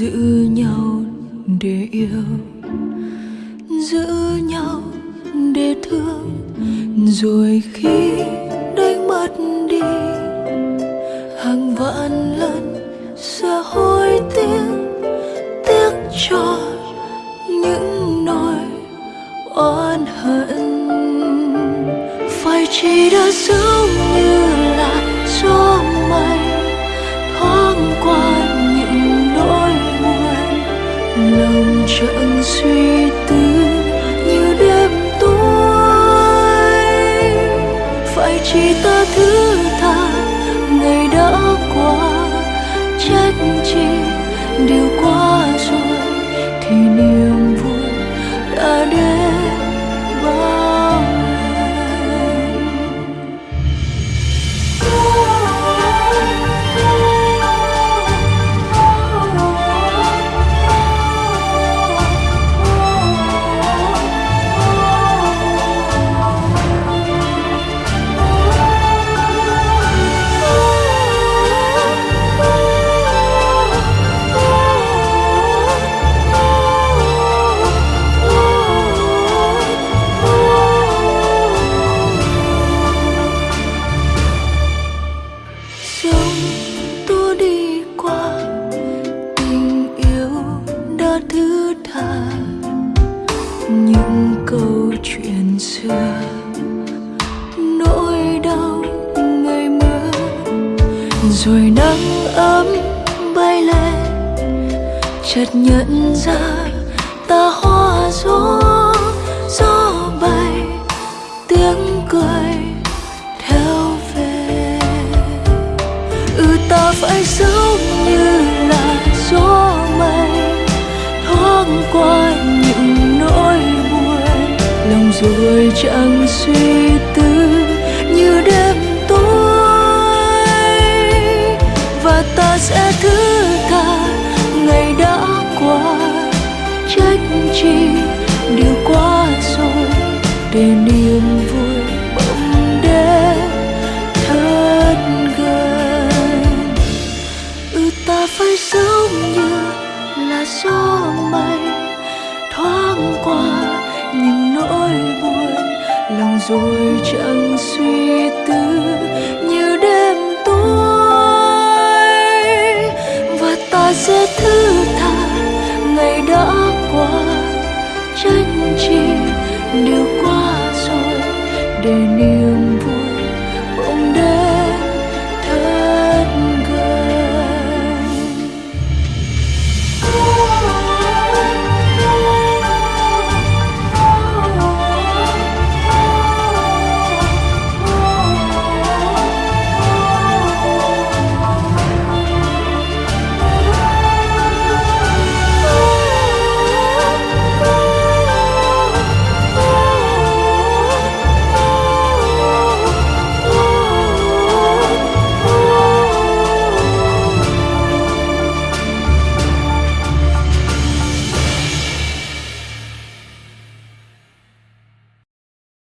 giữ nhau để yêu, giữ nhau để thương. Rồi khi đánh mất đi, hàng vạn lần sẽ hối tiếc tiếc cho những nỗi oan hận. Phải chỉ đã giống như suy tư như đêm tối. Phải chỉ ta thứ tha, ngày đã qua, trách chi điều quá rồi. Thứ tha. Những câu chuyện xưa, nỗi đau ngày mưa rồi nắng ấm bay lên, chợt nhận ra ta hoa gió gió bay, tiếng cười theo về. Ừ ta phải giống như thoáng qua những nỗi buồn. Lòng rồi chẳng suy tư như đêm tối. Và ta sẽ thứ tha ngày đã qua. Trách chi điều quá rồi để niềm vui bỗng đến thật gần. Ừ ta phải giống là gió mây thoáng qua, những nỗi buồn lòng rồi chẳng suy tư như đêm tối. Và ta sẽ thứ tha ngày đã qua tranh chi điều qua rồi để niềm